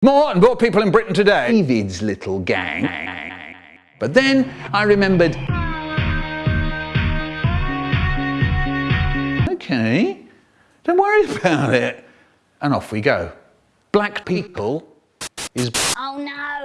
More and more people in Britain today. David's little gang. But then I remembered. Okay, don't worry about it. And off we go. Black people is. Oh no!